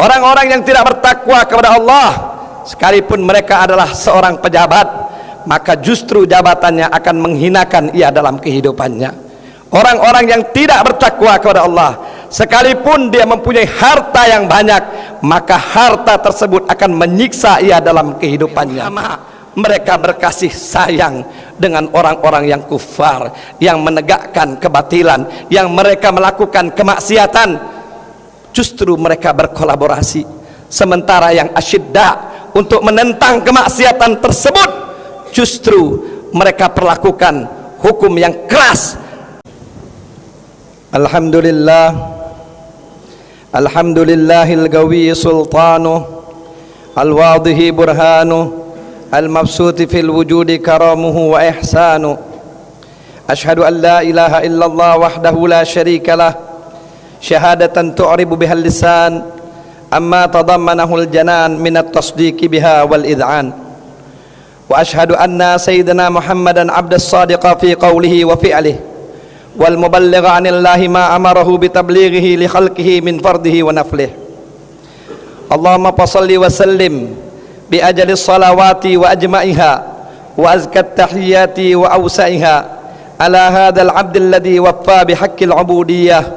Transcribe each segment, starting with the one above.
orang-orang yang tidak bertakwa kepada Allah sekalipun mereka adalah seorang pejabat maka justru jabatannya akan menghinakan ia dalam kehidupannya. Orang-orang yang tidak bertakwa kepada Allah sekalipun dia mempunyai harta yang banyak maka harta tersebut akan menyiksa ia dalam kehidupannya. Mereka berkasih sayang dengan orang-orang yang kufar yang menegakkan kebatilan yang mereka melakukan kemaksiatan justru mereka berkolaborasi. Sementara yang asyidda untuk menentang kemaksiatan tersebut justru mereka perlakukan hukum yang keras. Alhamdulillah. Alhamdulillahil gawi sultanu Al-wadihi burhanu al-mabsuti fil wujudi karamuhu wa ihsanu. Ashadu an la ilaha illallah wahdahu la sharika lah. شهادة تعرب بها اللسان أما تضمنه الجنان من التصديق بها والإذعان. وأشهد أن سيدنا محمدا عبد الصادق في قوله وفعله والمبلغ عن الله ما أمره بتبليغه لخلقه من فرضه ونفله. اللهم فصل وسلم بأجل الصلوات وأجمعها وأزكى التحيات وأوسعها على هذا العبد الذي وفى بحق العبودية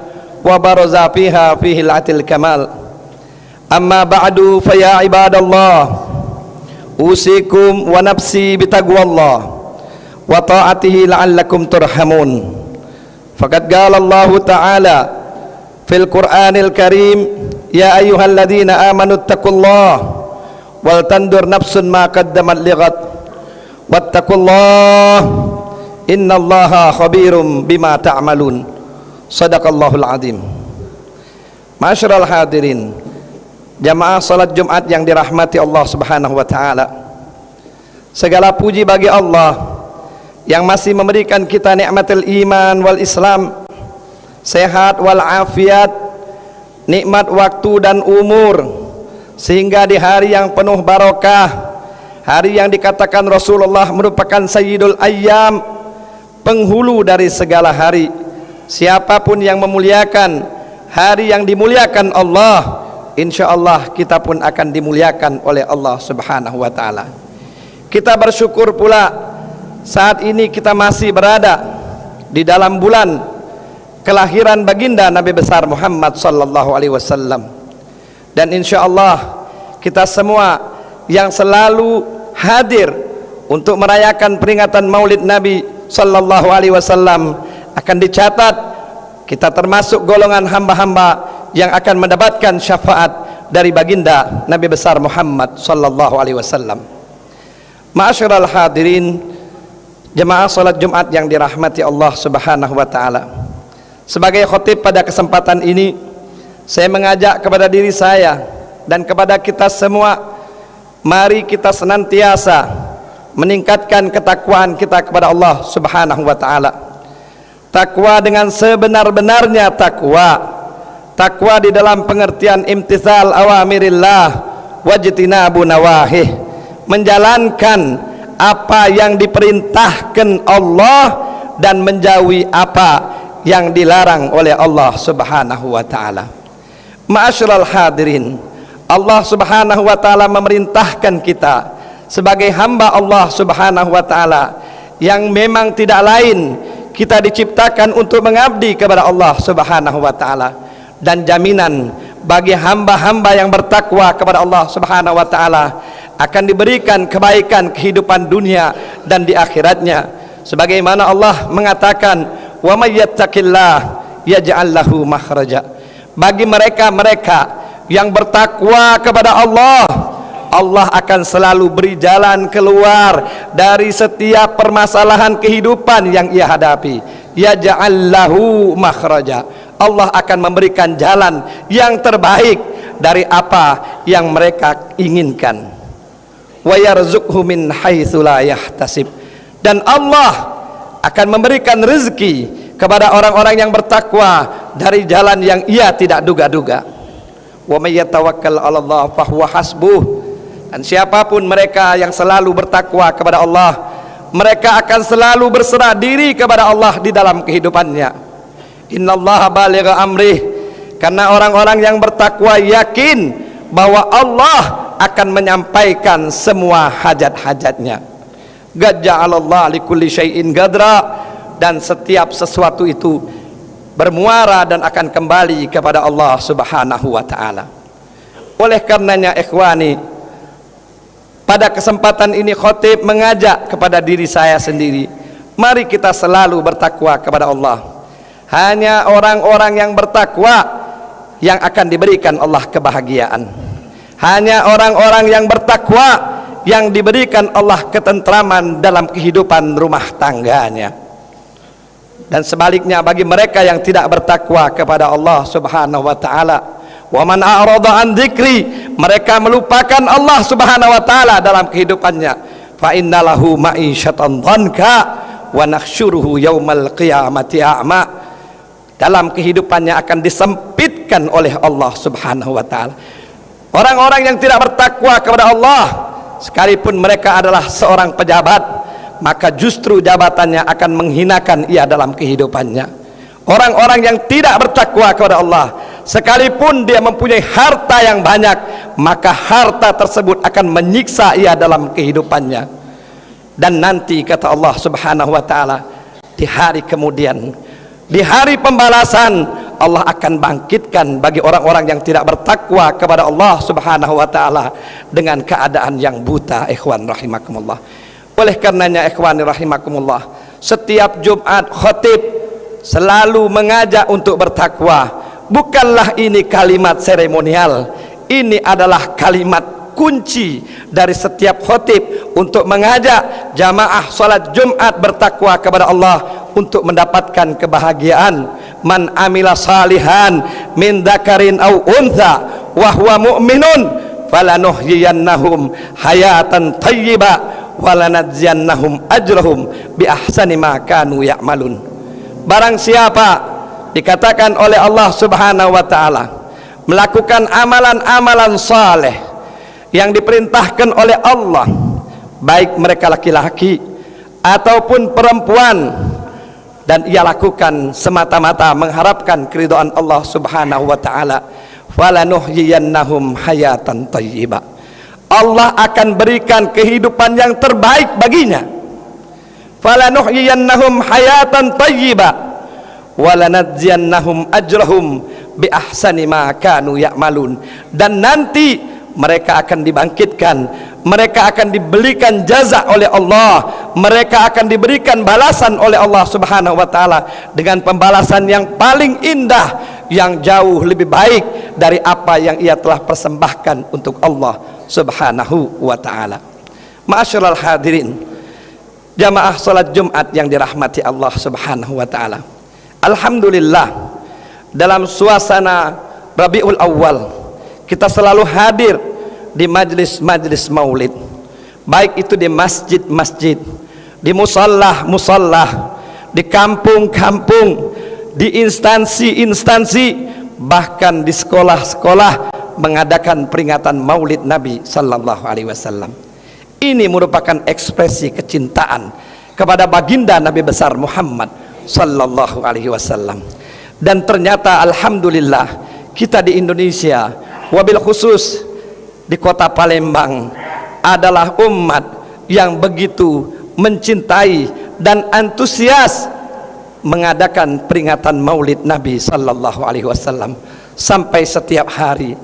وبرز فيها فيه العت الكمال. أما بعد فيا عباد الله أوصيكم ونفسي بتقوى الله وطاعته لعلكم ترحمون. فقد قال الله تعالى في القرآن الكريم يا أيها الذين آمنوا اتقوا الله wal tandur nafsun ma qaddamat lighat wattaqullah innallaha khabirum bima ta'malun sadaqallahul azim. Masyarul hadirin jamaah salat Jumat yang dirahmati Allah Subhanahu wa taala. Segala puji bagi Allah yang masih memberikan kita nikmatul iman wal Islam sehat wal afiat nikmat waktu dan umur sehingga di hari yang penuh barokah hari yang dikatakan Rasulullah merupakan sayyidul ayyam penghulu dari segala hari siapapun yang memuliakan hari yang dimuliakan Allah insyaallah kita pun akan dimuliakan oleh Allah Subhanahu wa taala. Kita bersyukur pula saat ini kita masih berada di dalam bulan kelahiran baginda Nabi besar Muhammad sallallahu alaihi wasallam. Dan insya Allah kita semua yang selalu hadir untuk merayakan peringatan Maulid Nabi sallallahu alaihi wasallam akan dicatat kita termasuk golongan hamba-hamba yang akan mendapatkan syafaat dari baginda Nabi besar Muhammad sallallahu alaihi wasallam. Ma'asyiral hadirin jemaah salat Jumat yang dirahmati Allah Subhanahu wa taala. Sebagai khatib pada kesempatan ini saya mengajak kepada diri saya dan kepada kita semua mari kita senantiasa meningkatkan ketakwaan kita kepada Allah Subhanahu wa taala takwa dengan sebenar-benarnya takwa. Takwa di dalam pengertian imtithal awamirillah wajtinabu nawahih. Menjalankan apa yang diperintahkan Allah dan menjauhi apa yang dilarang oleh Allah Subhanahu wa taala. Ma'asyiral hadirin Allah subhanahu wa ta'ala memerintahkan kita sebagai hamba Allah subhanahu wa ta'ala yang memang tidak lain kita diciptakan untuk mengabdi kepada Allah subhanahu wa ta'ala dan jaminan bagi hamba-hamba yang bertakwa kepada Allah subhanahu wa ta'ala akan diberikan kebaikan kehidupan dunia dan di akhiratnya. Sebagaimana Allah mengatakan wa may yattaqillah yaj'al lahu makhraja. Bagi mereka-mereka yang bertakwa kepada Allah Allah akan selalu beri jalan keluar dari setiap permasalahan kehidupan yang ia hadapi ya ja'allahu makhraja Allah akan memberikan jalan yang terbaik dari apa yang mereka inginkan wa yarzuqhu min haitsu la yahtasib dan Allah akan memberikan rezeki kepada orang-orang yang bertakwa dari jalan yang ia tidak duga-duga. Wa may yatawakkal 'ala Allah fahuwa hasbuh. Dan siapapun mereka yang selalu bertakwa kepada Allah, mereka akan selalu berserah diri kepada Allah di dalam kehidupannya. Innallaha baligha amrih. Karena orang-orang yang bertakwa yakin bahwa Allah akan menyampaikan semua hajat-hajatnya gaja'alallah likulli syai'in gadra dan setiap sesuatu itu bermuara dan akan kembali kepada Allah subhanahu wa ta'ala oleh karenanya ikhwani pada kesempatan ini khotib mengajak kepada diri saya sendiri. Mari kita selalu bertakwa kepada Allah. Hanya orang-orang yang bertakwa yang akan diberikan Allah kebahagiaan. Hanya orang-orang yang bertakwa yang diberikan Allah ketentraman dalam kehidupan rumah tangganya. Dan sebaliknya bagi mereka yang tidak bertakwa kepada Allah Subhanahu wa taala wa man a'rada an dzikri mereka melupakan Allah Subhanahu wa taala dalam kehidupannya. Fa innalahu ma'isyatan dhanka wa nakhshuruhu yaumal qiyamati a'ma. Dalam kehidupannya akan disempitkan oleh Allah Subhanahu wa taala. Orang-orang yang tidak bertakwa kepada Allah sekalipun mereka adalah seorang pejabat maka justru jabatannya akan menghinakan ia dalam kehidupannya orang-orang yang tidak bertakwa kepada Allah sekalipun dia mempunyai harta yang banyak maka harta tersebut akan menyiksa ia dalam kehidupannya dan nanti kata Allah subhanahu wa ta'ala di hari kemudian di hari pembalasan Allah akan bangkitkan bagi orang-orang yang tidak bertakwa kepada Allah Subhanahu wa taala dengan keadaan yang buta ikhwan rahimakumullah. Oleh karenanya ikhwan rahimakumullah, setiap Jumat khatib selalu mengajak untuk bertakwa. Bukanlah ini kalimat seremonial, ini adalah kalimat kunci dari setiap khatib untuk mengajak jamaah salat Jumat bertakwa kepada Allah untuk mendapatkan kebahagiaan. Man amila salihan min dzakarin au untha wa huwa mu'minun falanuhyiyannahum hayatan thayyiba walanadziyannahum ajrahum bi ahsani ma kanu ya'malun barang siapa dikatakan oleh Allah Subhanahu wa taala melakukan amalan-amalan saleh yang diperintahkan oleh Allah baik mereka laki-laki ataupun perempuan dan ia lakukan semata-mata mengharapkan keridhaan Allah Subhanahu wa taala falanuhyiyannahum hayatan thayyibah Allah akan berikan kehidupan yang terbaik baginya falanuhyiyannahum hayatan thayyibah walanadziyannahum ajrahum bi ahsani ma kanu ya'malun dan nanti mereka akan dibangkitkan mereka akan dibelikan jaza oleh Allah mereka akan diberikan balasan oleh Allah subhanahu wa ta'ala dengan pembalasan yang paling indah yang jauh lebih baik dari apa yang ia telah persembahkan untuk Allah subhanahu wa ta'ala. Ma'asyiral hadirin jamaah salat jumat yang dirahmati Allah subhanahu wa ta'ala. Alhamdulillah dalam suasana Rabiul Awal kita selalu hadir di majlis-majlis maulid. Baik itu di masjid-masjid di musallah-musallah di kampung-kampung di instansi-instansi bahkan di sekolah-sekolah mengadakan peringatan maulid Nabi sallallahu alaihi wasallam ini merupakan ekspresi kecintaan kepada baginda Nabi besar Muhammad sallallahu alaihi wasallam. Dan ternyata alhamdulillah kita di Indonesia wabil khusus di kota Palembang adalah umat yang begitu mencintai dan antusias mengadakan peringatan Maulid Nabi sallallahu alaihi wasallam sampai setiap hari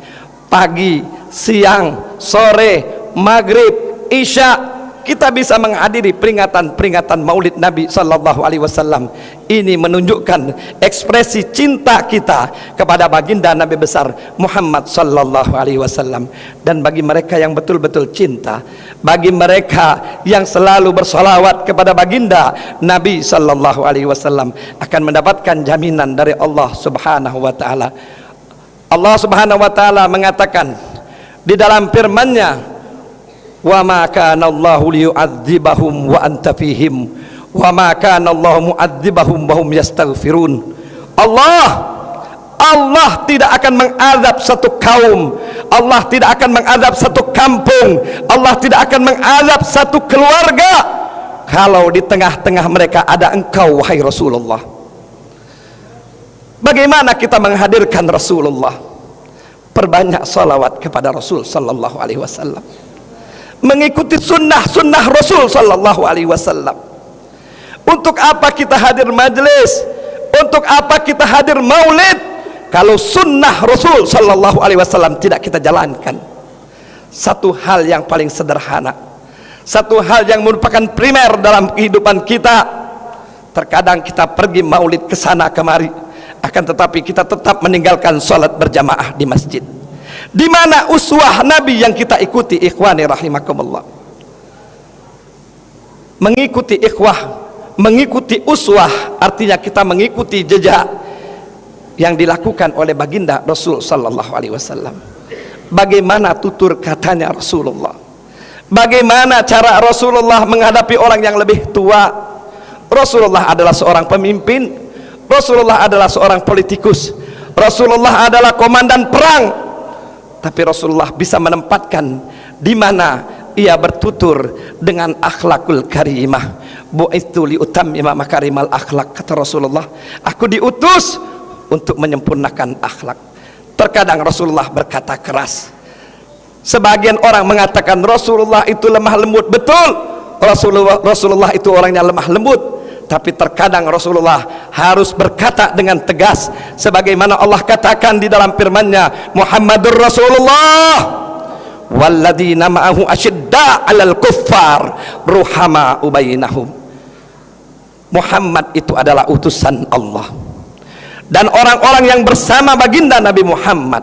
pagi, siang, sore, maghrib, isya kita bisa menghadiri peringatan-peringatan Maulid Nabi sallallahu alaihi wasallam. Ini menunjukkan ekspresi cinta kita kepada baginda Nabi besar Muhammad sallallahu alaihi wasallam dan bagi mereka yang betul-betul cinta, bagi mereka yang selalu bersolawat kepada baginda Nabi sallallahu alaihi wasallam akan mendapatkan jaminan dari Allah Subhanahu wa taala. Allah Subhanahu wa taala mengatakan di dalam firman-Nya wa ma kana Allahu liyu'adzibahum wa anta fihim. Wa ma kana Allahu mu'adzibahum wa hum yastaghfirun. Allah Allah tidak akan mengadab satu kaum. Allah tidak akan mengadab satu kampung. Allah tidak akan mengadab satu keluarga. Kalau di tengah-tengah mereka ada engkau wahai Rasulullah. Bagaimana kita menghadirkan Rasulullah? Perbanyak salawat kepada Rasul sallallahu alaihi wasallam mengikuti sunnah sunnah Rasul sallallahu alaihi wasallam. Untuk apa kita hadir majlis? Untuk apa kita hadir maulid? Kalau sunnah Rasul sallallahu alaihi wasallam tidak kita jalankan. Satu hal yang paling sederhana. Satu hal yang merupakan primer dalam kehidupan kita. Terkadang kita pergi maulid ke sana kemari. Akan tetapi kita tetap meninggalkan salat berjamaah di masjid di mana uswah nabi yang kita ikuti ikhwani rahimakumullah? Mengikuti ikhwah mengikuti uswah artinya kita mengikuti jejak yang dilakukan oleh baginda Rasul sallallahu alaihi wasallam. Bagaimana tutur katanya Rasulullah? Bagaimana cara Rasulullah menghadapi orang yang lebih tua? Rasulullah adalah seorang pemimpin. Rasulullah adalah seorang politikus. Rasulullah adalah komandan perang tapi Rasulullah bisa menempatkan di mana ia bertutur dengan akhlakul karimah. Bu'ithu li utammima makarimal akhlak kata Rasulullah. Aku diutus untuk menyempurnakan akhlak. Terkadang Rasulullah berkata keras. Sebagian orang mengatakan Rasulullah itu lemah lembut. Betul. Rasulullah, Rasulullah itu orangnya lemah lembut tapi terkadang Rasulullah harus berkata dengan tegas sebagaimana Allah katakan di dalam firman-Nya Muhammadur Rasulullah walladzina ma'ahu ashidda 'alal kuffar ruhama ubainahum. Muhammad itu adalah utusan Allah. Dan orang-orang yang bersama baginda Nabi Muhammad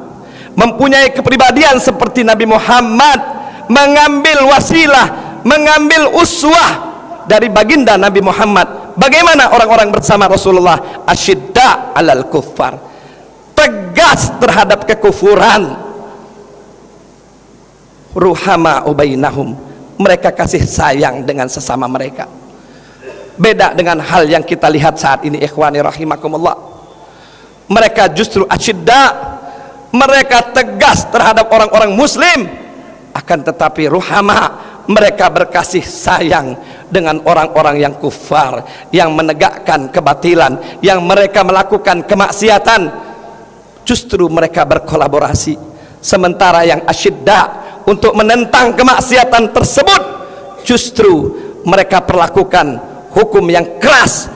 mempunyai kepribadian seperti Nabi Muhammad mengambil wasilah mengambil uswah dari baginda Nabi Muhammad bagaimana orang-orang bersama Rasulullah? Asyidda alal kuffar. Tegas terhadap kekufuran. Ruhama ubainahum. Mereka kasih sayang dengan sesama mereka. Beda dengan hal yang kita lihat saat ini ikhwani rahimakumullah. Mereka justru asyidda. Mereka tegas terhadap orang-orang muslim. Akan tetapi ruhama mereka berkasih sayang dengan orang-orang yang kufar yang menegakkan kebatilan yang mereka melakukan kemaksiatan. Justru mereka berkolaborasi. Sementara yang asyidda untuk menentang kemaksiatan tersebut justru mereka perlakukan hukum yang keras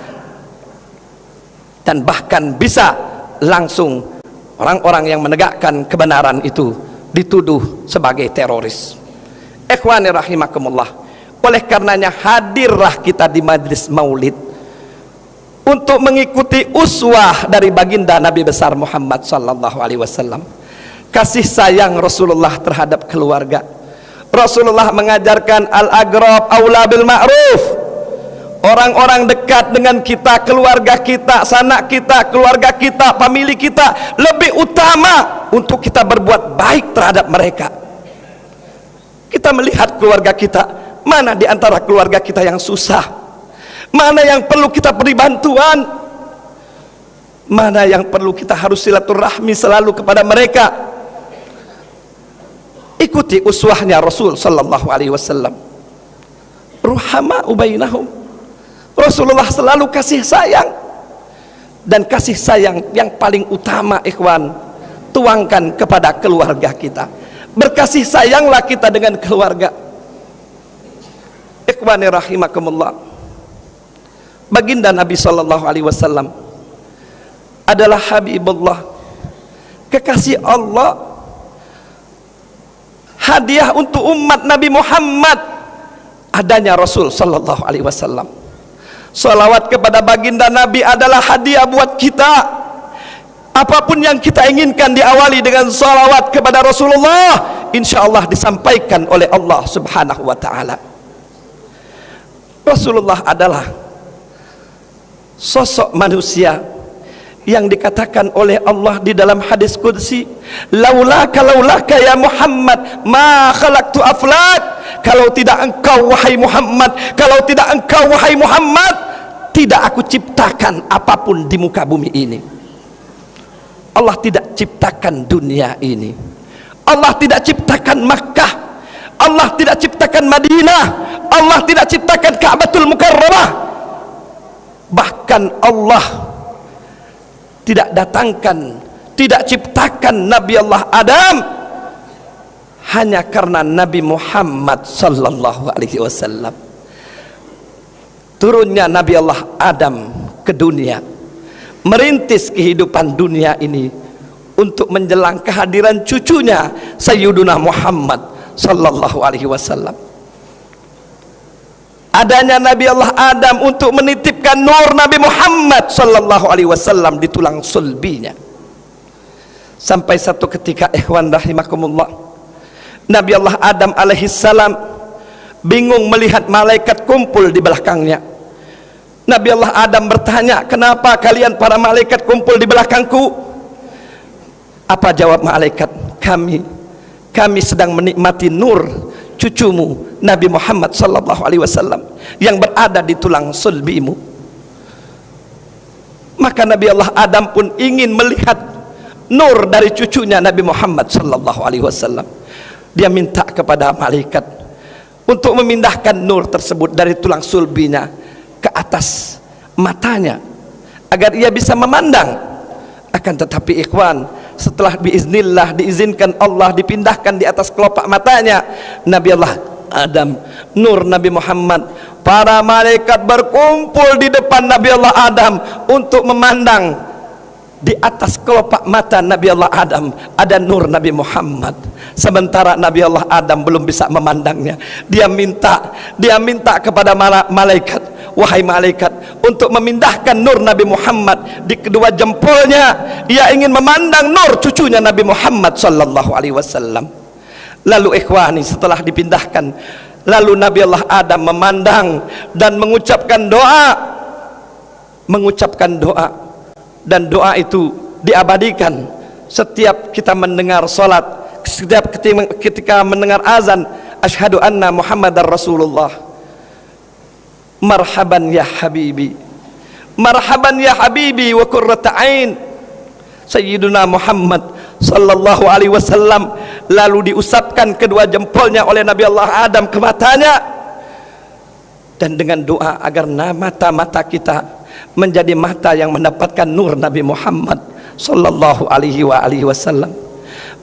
dan bahkan bisa langsung orang-orang yang menegakkan kebenaran itu dituduh sebagai teroris. Ikhwani rahimakumullah oleh karenanya hadirlah kita di majlis maulid untuk mengikuti uswah dari baginda Nabi besar Muhammad sallallahu alaihi wasallam. Kasih sayang Rasulullah terhadap keluarga. Rasulullah mengajarkan al-agrab aula bil ma'ruf. Orang-orang dekat dengan kita keluarga kita sanak kita keluarga kita famili kita lebih utama untuk kita berbuat baik terhadap mereka. Kita melihat keluarga kita mana di antara keluarga kita yang susah? Mana yang perlu kita beri bantuan? Mana yang perlu kita harus silaturahmi selalu kepada mereka? Ikuti uswahnya Rasul sallallahu alaihi wasallam. Ruhama ubainahum. Rasulullah selalu kasih sayang. Dan kasih sayang yang paling utama ikhwan tuangkan kepada keluarga kita. Berkasih sayanglah kita dengan keluarga ikhwani rahimakumullah. Baginda Nabi sallallahu alaihi wasallam adalah habibullah. Kekasih Allah hadiah untuk umat Nabi Muhammad. Adanya Rasul sallallahu alaihi wasallam. Salawat kepada baginda Nabi adalah hadiah buat kita. Apapun yang kita inginkan diawali dengan salawat kepada Rasulullah insyaallah disampaikan oleh Allah subhanahu wa ta'ala Rasulullah adalah sosok manusia yang dikatakan oleh Allah di dalam hadis kudsi laulaka laulaka ya Muhammad ma khalaqtu aflat kalau tidak engkau wahai Muhammad kalau tidak engkau wahai Muhammad tidak aku ciptakan apapun di muka bumi ini. Allah tidak ciptakan dunia ini. Allah tidak ciptakan Makkah Allah tidak ciptakan Madinah Allah tidak ciptakan Ka'batul Mukarramah. Bahkan Allah tidak datangkan tidak ciptakan Nabi Allah Adam hanya karena Nabi Muhammad sallallahu alaihi wasallam. Turunnya Nabi Allah Adam ke dunia merintis kehidupan dunia ini untuk menjelang kehadiran cucunya Sayyiduna Muhammad sallallahu alaihi wasallam adanya Nabi Allah Adam untuk menitipkan nur Nabi Muhammad sallallahu alaihi wasallam di tulang sulbinya sampai satu ketika ikhwan rahimakumullah Nabi Allah Adam alaihi salam bingung melihat malaikat kumpul di belakangnya. Nabi Allah Adam bertanya, "Kenapa kalian para malaikat kumpul di belakangku?" Apa jawab malaikat? "Kami kami sedang menikmati nur cucumu Nabi Muhammad sallallahu alaihi wasallam yang berada di tulang sulbimu." Maka Nabi Allah Adam pun ingin melihat nur dari cucunya Nabi Muhammad sallallahu alaihi wasallam dia minta kepada malaikat untuk memindahkan nur tersebut dari tulang sulbinya ke atas matanya agar ia bisa memandang akan tetapi ikhwan setelah biiznillah diizinkan Allah dipindahkan di atas kelopak matanya Nabi Allah Adam nur Nabi Muhammad para malaikat berkumpul di depan Nabi Allah Adam untuk memandang di atas kelopak mata Nabi Allah Adam ada nur Nabi Muhammad. Sementara Nabi Allah Adam belum bisa memandangnya. Dia minta dia minta kepada malaikat wahai malaikat untuk memindahkan nur Nabi Muhammad di kedua jempolnya ia ingin memandang nur cucunya Nabi Muhammad sallallahu alaihi wasallam. Lalu ikhwani setelah dipindahkan lalu Nabi Allah Adam memandang dan mengucapkan doa mengucapkan doa. Dan doa itu diabadikan. Setiap kita mendengar solat setiap ketika mendengar azan ashadu anna muhammadar rasulullah marhaban ya habibi. Marhaban ya habibi wa kurrata ain sayyiduna muhammad sallallahu alaihi wasallam lalu diusapkan kedua jempolnya oleh nabi Allah Adam ke matanya. Dan dengan doa agar mata-mata kita menjadi mata yang mendapatkan nur Nabi Muhammad sallallahu alaihi wa alihi wasallam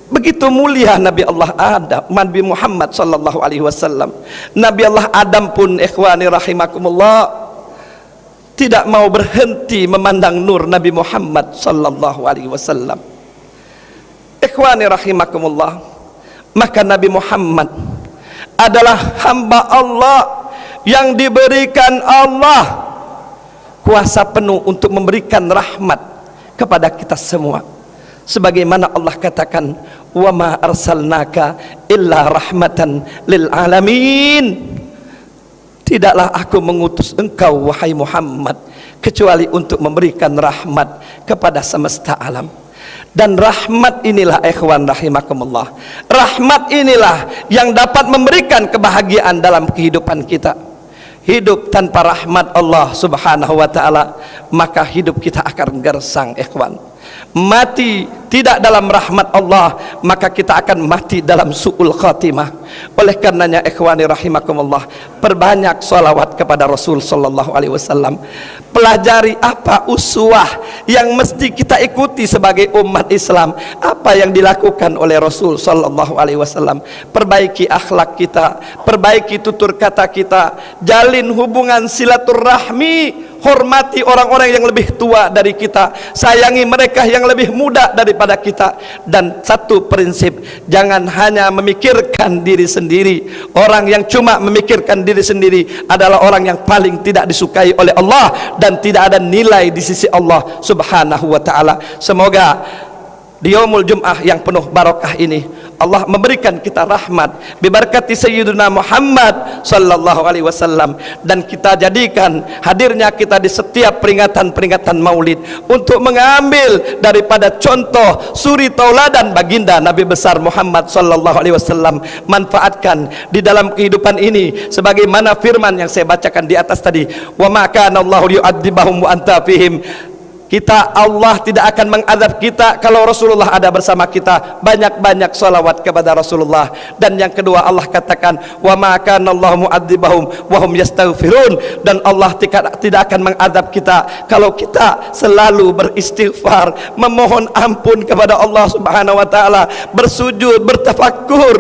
begitu mulia Nabi Allah Adam Nabi Muhammad sallallahu alaihi wasallam. Nabi Allah Adam pun ikhwani rahimakumullah tidak mau berhenti memandang nur Nabi Muhammad sallallahu alaihi wasallam. Ikhwani rahimakumullah maka Nabi Muhammad adalah hamba Allah yang diberikan Allah kuasa penuh untuk memberikan rahmat kepada kita semua. Sebagaimana Allah katakan wa ma arsalnaka illa rahmatan lil alamin. Tidaklah aku mengutus engkau wahai Muhammad kecuali untuk memberikan rahmat kepada semesta alam. Dan rahmat inilah ikhwan rahimakumullah rahmat inilah yang dapat memberikan kebahagiaan dalam kehidupan kita. Hidup tanpa rahmat Allah subhanahu wa ta'ala maka hidup kita akan gersang ikhwan mati tidak dalam rahmat Allah maka kita akan mati dalam su'ul khatimah. Oleh karenanya ikhwani rahimakumullah perbanyak salawat kepada Rasul sallallahu alaihi wasallam. Pelajari apa uswah yang mesti kita ikuti sebagai umat Islam. Apa yang dilakukan oleh Rasul sallallahu alaihi wasallam. Perbaiki akhlak kita perbaiki tutur kata kita jalin hubungan silaturahmi hormati orang-orang yang lebih tua dari kita. Sayangi mereka yang lebih muda daripada kita. Dan satu prinsip jangan hanya memikirkan diri sendiri. Orang yang cuma memikirkan diri sendiri adalah orang yang paling tidak disukai oleh Allah dan tidak ada nilai di sisi Allah subhanahu wa ta'ala. Semoga di yaumul jum'ah yang penuh barakah ini Allah memberikan kita rahmat biberkati sayyidina Muhammad sallallahu alaihi wasallam dan kita jadikan hadirnya kita di setiap peringatan-peringatan Maulid untuk mengambil daripada contoh suri tauladan baginda Nabi besar Muhammad sallallahu alaihi wasallam manfaatkan di dalam kehidupan ini sebagaimana firman yang saya bacakan di atas tadi. Wa ma kana Allahu yu'adzibahum wa anta fihim kita Allah tidak akan mengadab kita kalau Rasulullah ada bersama kita. Banyak-banyak salawat kepada Rasulullah. Dan yang kedua Allah katakan wa ma kana Allah mu'adzibahum wa hum yastaghfirun. Dan Allah tidak akan mengadab kita kalau kita selalu beristighfar memohon ampun kepada Allah Subhanahu wa taala bersujud bertafakkur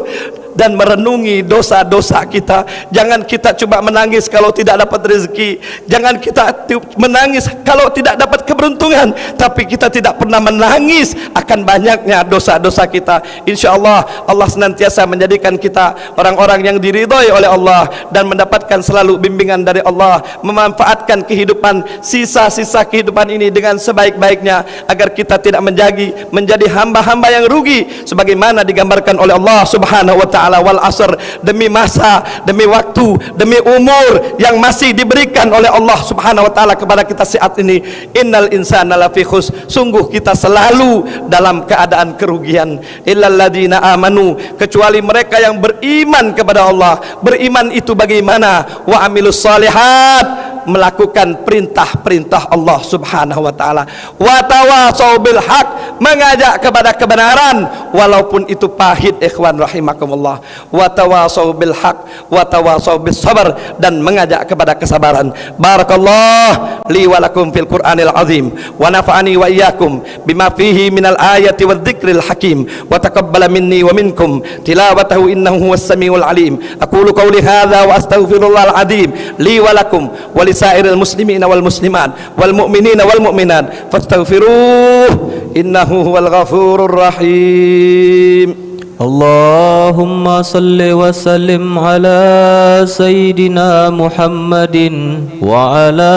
dan merenungi dosa-dosa kita. Jangan kita coba menangis kalau tidak dapat rezeki. Jangan kita menangis kalau tidak dapat keberuntungan. Tapi kita tidak pernah menangis akan banyaknya dosa-dosa kita. Insyaallah Allah senantiasa menjadikan kita orang-orang yang diridhai oleh Allah dan mendapatkan selalu bimbingan dari Allah memanfaatkan kehidupan sisa-sisa kehidupan ini dengan sebaik-baiknya agar kita tidak menjadi menjadi hamba-hamba yang rugi sebagaimana digambarkan oleh Allah Subhanahu wa taala taala wal asr demi masa demi waktu demi umur yang masih diberikan oleh Allah Subhanahu wa taala kepada kita saat ini. Innal insana lafi khus sungguh kita selalu dalam keadaan kerugian. Illal ladina amanu kecuali mereka yang beriman kepada Allah. Beriman itu bagaimana? Wa amilus salihat melakukan perintah-perintah Allah Subhanahu wa taala. Wa tawasau bil haq, mengajak kepada kebenaran walaupun itu pahit ikhwan rahimakumullah. Wa tawasau bil haq, wa tawasau bis sabar dan mengajak kepada kesabaran. Barakallah li wa lakum fil Qur'anil azim wa nafa'ani wa iyyakum bima fihi minal ayati wadh dzikril hakim wa taqabbala minni wa minkum tilawatahu innahu huwas samiul alim. Aqulu qawli hadza wa astaghfirullahal azim li wa lakum wa lisairil سائر المسلمين والمسلمات والمؤمنين والمؤمنات فاستغفروه إنه هو الغفور الرحيم. اللهم صل وسلم على سيدنا محمد وعلى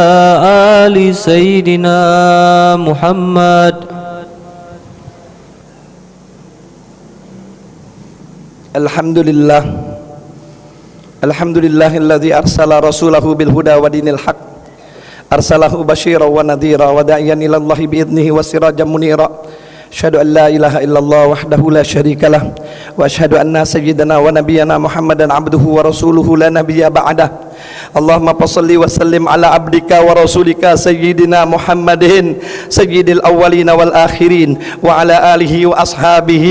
آل سيدنا محمد. الحمد لله. Alhamdulillahilladzi arsala rasulahu bil huda wa dinil haq. Arsalahu bashira wa nadhira wa da'iyan ila Allah bi idnihi wa sirajan munira. Asyhadu an la ilaha illallah wahdahu la syarikalah wa asyhadu anna sayyidana wa nabiyyana Muhammadan abduhu wa rasuluhu la nabiyya ba'dahu اللهم صل وسلم على عبدك ورسولك سيدنا محمد سيد الأولين والآخرين وعلى آله وأصحابه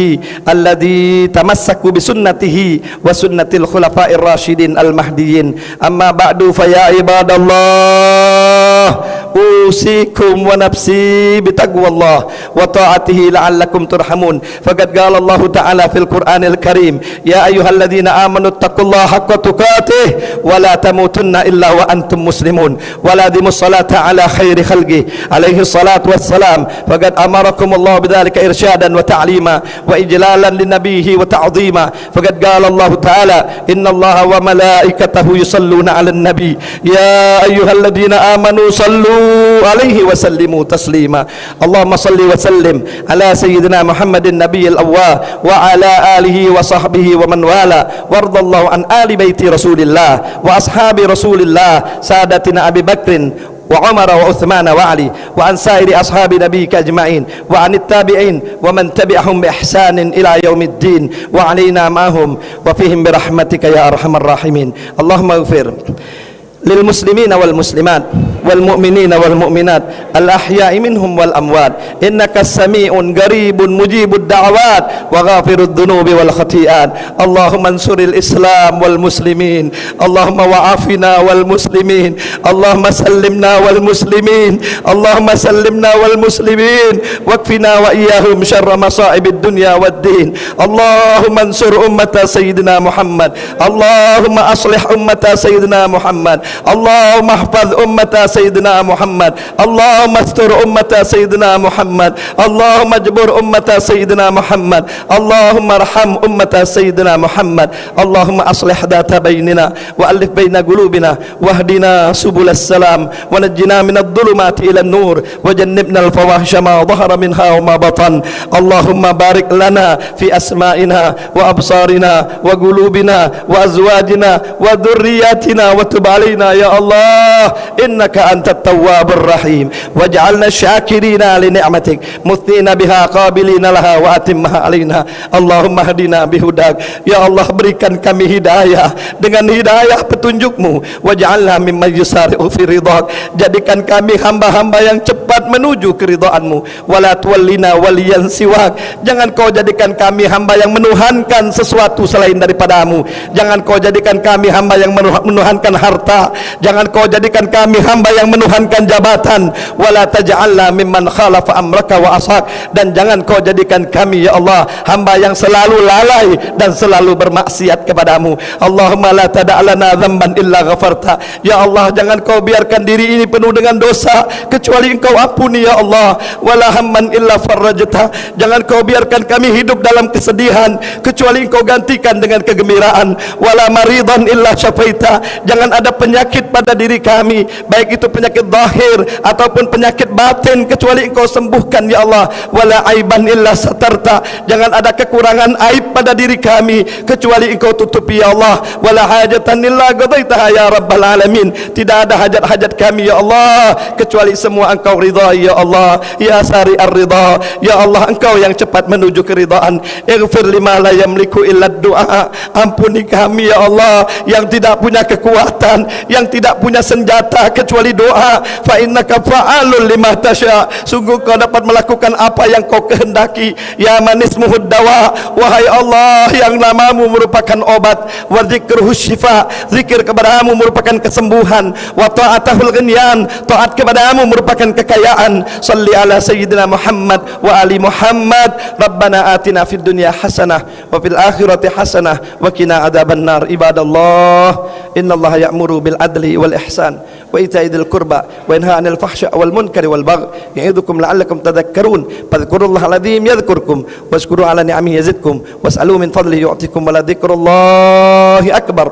الذي تمسكوا بسنته وسنة الخلفاء الراشدين المهديين أما بعد فيا عباد الله أوصيكم ونفسي بتقوى الله وطاعته لعلكم ترحمون فقد قال الله تعالى في القرآن الكريم يا أيها الذين آمنوا اتقوا الله حق تقاته ولا تموتن إلا وأنتم مسلمون ولا دموا الصلاة على خير خلقه عليه الصلاة والسلام فقد أمركم الله بذلك إرشادا وتعليما وإجلالا لنبيه وتعظيما فقد قال الله تعالى إن الله وملائكته يصلون على النبي يا أيها الذين آمنوا صلوا عليه وسلموا تسليما. اللهم صل وسلم على سيدنا محمد النبي الأواه وعلى آله وصحبه ومن والاه. وارض الله عن آل بيت رسول الله وأصحاب رسول الله سادتنا أبي بكر وعمر وعثمان وعلي وعن سائر أصحاب نبيك أجمعين وعن التابعين ومن تبعهم بإحسان إلى يوم الدين وعلينا معهم وفيهم برحمتك يا أرحم الراحمين. اللهم اغفر. lil muslimina wal muslimat wal mu'minina wal mu'minat al ahya'i minhum wal amwat. Innaka sami'un garibun mujibud da'wat wa ghafirud dhunubi wal khati'at. Allahumma ansuril islam wal muslimin. Allahumma wa'afina wal muslimin. Allahumma sallimna wal muslimin. Allahumma sallimna wal muslimin. Waqfina wa iyyahum sharra masa'ibid dunya wad din. Allahumma ansur ummata sayyidina muhammad. Allahumma aslih ummata sayyidina muhammad. اللهم احفظ أمة سيدنا محمد اللهم استر أمة سيدنا محمد اللهم اجبر أمة سيدنا محمد اللهم ارحم أمة سيدنا محمد اللهم أصلح ذات بيننا وألف بين قلوبنا واهدنا سبل السلام ونجنا من الظلمات إلى النور وجنبنا الفواحش ما ظهر منها وما بطن اللهم بارك لنا في أسمائنا وأبصارنا وقلوبنا وأزواجنا وذرياتنا وتب علينا علينا يا الله إنك أنت التواب الرحيم واجعلنا شاكرين لنعمتك مثنين بها قابلين لها وأتمها علينا اللهم اهدنا بهداك يا الله berikan kami hidayah dengan hidayah petunjukmu waj'alna mimman yusari'u fi ridhak jadikan kami hamba-hamba yang cepat menuju keridhaanmu wala tuwallina waliyan siwak jangan kau jadikan kami hamba yang menuhankan sesuatu selain daripadamu jangan kau jadikan kami hamba yang menuhankan harta jangan kau jadikan kami hamba yang menuhankan jabatan. Wala taj'alna mimman khalafa amraka wa asak dan jangan kau jadikan kami ya Allah hamba yang selalu lalai dan selalu bermaksiat kepadamu. Allahumma la tada'lana dhamban illa ghafarta. Ya Allah jangan kau biarkan diri ini penuh dengan dosa kecuali engkau ampuni ya Allah. Wala hamman illa farrajta. Jangan kau biarkan kami hidup dalam kesedihan kecuali engkau gantikan dengan kegembiraan. Wala maridan illa syafaita. Jangan ada penyakit pada diri kami baik itu penyakit zahir ataupun penyakit batin kecuali engkau sembuhkan ya Allah. Wala aiban illa satarta. Jangan ada kekurangan aib pada diri kami kecuali engkau tutupi ya Allah. Wala hajatan illa qadaitaha ya rabbal alamin. Tidak ada hajat-hajat kami ya Allah kecuali semua engkau ridha ya Allah. Ya sari ar-ridha ya Allah engkau yang cepat menuju keridhaan. Ighfir lima la yamliku illa du'a. Ampuni kami ya Allah yang tidak punya kekuatan yang tidak punya senjata kecuali doa. Fa innaka fa'alul lima tasya. Sungguh kau dapat melakukan apa yang kau kehendaki. Ya manis muhuddawa wahai Allah yang namamu merupakan obat. Wa dzikruhu syifa. Zikir kepadamu merupakan kesembuhan. Wa ta'atahul ghinyan taat kepadamu merupakan kekayaan. Salli ala sayyidina Muhammad wa ali Muhammad. Rabbana atina fid dunya hasanah wa fil akhirati hasanah wa qina adzabannar ibadallah. Innallaha ya'muru bil والعدل والإحسان وإيتاء ذي القربى وينهى عن الفحشاء والمنكر والبغي يعظكم لعلكم تذكرون فاذكروا الله العظيم يذكركم واشكروا على نعمه يزدكم واسألوا من فضله يعطيكم ولذكر الله أكبر